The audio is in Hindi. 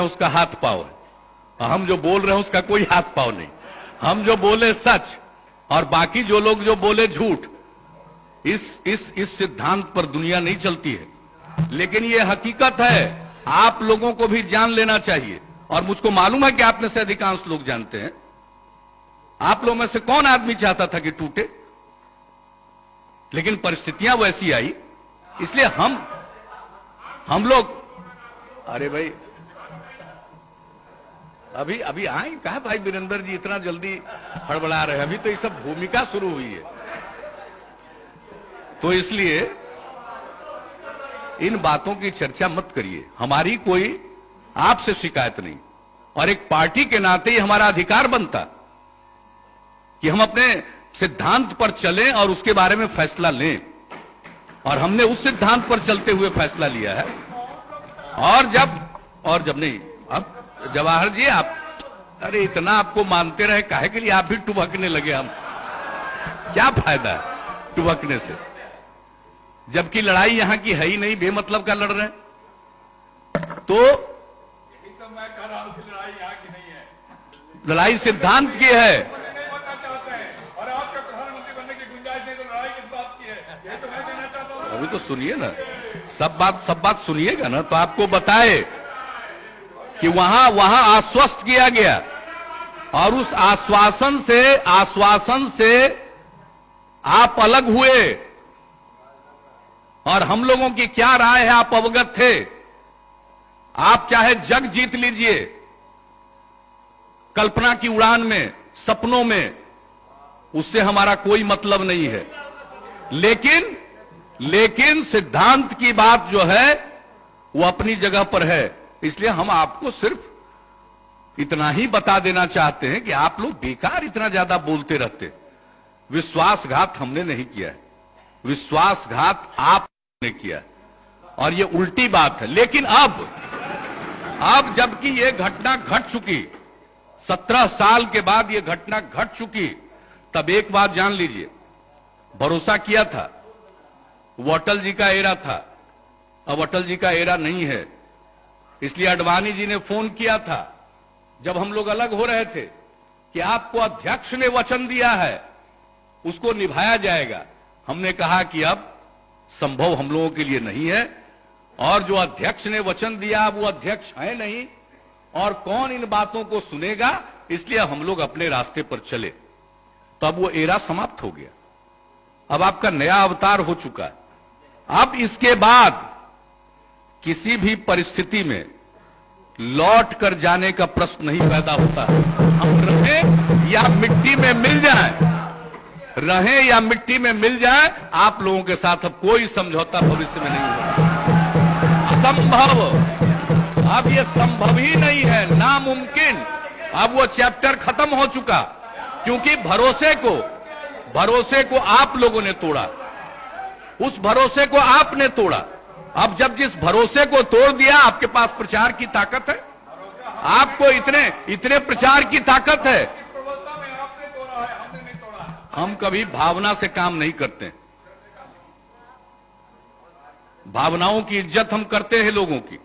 है, उसका हाथ पाव है। हम जो बोल रहे हैं, उसका कोई हाथ पाव नहीं। हम जो बोले सच, और बाकी जो लोग जो बोले झूठ, इस इस इस सिद्धांत पर दुनिया नहीं चलती है। लेकिन ये हकीकत है, आप लोगों को भी जान लेना चाहिए। और मुझको मालूम है कि आप में से अधिकांश लोग जानते हैं। आप लोगों में से कौन आदमी चाहता था कि टूटे? लेकिन परिस्थितियाँ वैसी आई। इसलिए हम हम लोग, अरे भाई अभी अभी आए कहा भाई वीरेंद्र जी इतना जल्दी हड़बड़ा रहे अभी तो ये सब भूमिका शुरू हुई है। तो इसलिए इन बातों की चर्चा मत करिए। हमारी कोई आपसे शिकायत नहीं। और एक पार्टी के नाते ही हमारा अधिकार बनता कि हम अपने सिद्धांत पर चलें और उसके बारे में फैसला लें। और हमने उस सिद्धांत पर चलते हुए फैसला लिया है। और जब और जब नहीं, अब जवाहर जी, आप अरे, इतना आपको मानते रहे, काहे के लिए आप भी टुबकने लगे हम? क्या फ़ायदा है टुबकने से? जबकि लड़ाई यहाँ की है ही नहीं, बेमतलब का लड़ रहे हैं। तो मैं कह रहा हूँ लड़ाई यहाँ की नहीं है लड़ाई सिद्धांत की हूँ। अभी तो सुनिए ना, सब बात सब बात सुनिएगा ना तो आपको बताए। कि वहाँ वहाँ आश्वस्त किया गया। और उस आश्वासन से आश्वासन से आप अलग हुए। और हम लोगों की क्या राय है, आप अवगत थे। आप चाहे जग जीत लीजिए। कल्पना की उड़ान में, सपनों में, उससे हमारा कोई मतलब नहीं है। लेकिन लेकिन सिद्धांत की बात जो है, वो अपनी जगह पर है। इसलिए हम आपको सिर्फ़ इतना ही बता देना चाहते हैं कि आप लोग बेकार इतना ज़्यादा बोलते रहते विश्वासघात हमने नहीं किया है। विश्वासघात आपने किया है। और ये उल्टी बात है। लेकिन अब अब जबकि ये घटना घट चुकी, सत्रह साल के बाद ये घटना घट चुकी, तब एक बात जान लीजिए। भरोसा किया था। वो अटल जी का एरा था। अब अटल जी का एरा नहीं है। इसलिए अडवाणी जी ने फ़ोन किया था, जब हम लोग अलग हो रहे थे, कि आपको अध्यक्ष ने वचन दिया है, उसको निभाया जाएगा। हमने कहा कि अब संभव हम लोगों के लिए नहीं है, और जो अध्यक्ष ने वचन दिया वो अध्यक्ष है नहीं, और कौन इन बातों को सुनेगा, इसलिए हम लोग अपने रास्ते पर चले। तो अब वो एरा समाप्त हो गया। अब आपका नया अवतार हो चुका है। अब इसके बाद किसी भी परिस्थिति में लौट कर जाने का प्रश्न नहीं पैदा होता हम रहें या मिट्टी में मिल जाए, रहे या मिट्टी में मिल जाए, आप लोगों के साथ अब कोई समझौता भविष्य में नहीं होगा। असंभव। अब ये संभव ही नहीं है, नामुमकिन। अब वो चैप्टर खत्म हो चुका, क्योंकि भरोसे को भरोसे को आप लोगों ने तोड़ा। उस भरोसे को आपने तोड़ा। अब जब जिस भरोसे को तोड़ दिया, आपके पास प्रचार की ताकत है? आपको इतने इतने प्रचार की ताकत है? हम कभी भावना से काम नहीं करते। भावनाओं की इज़्ज़त हम करते हैं लोगों की।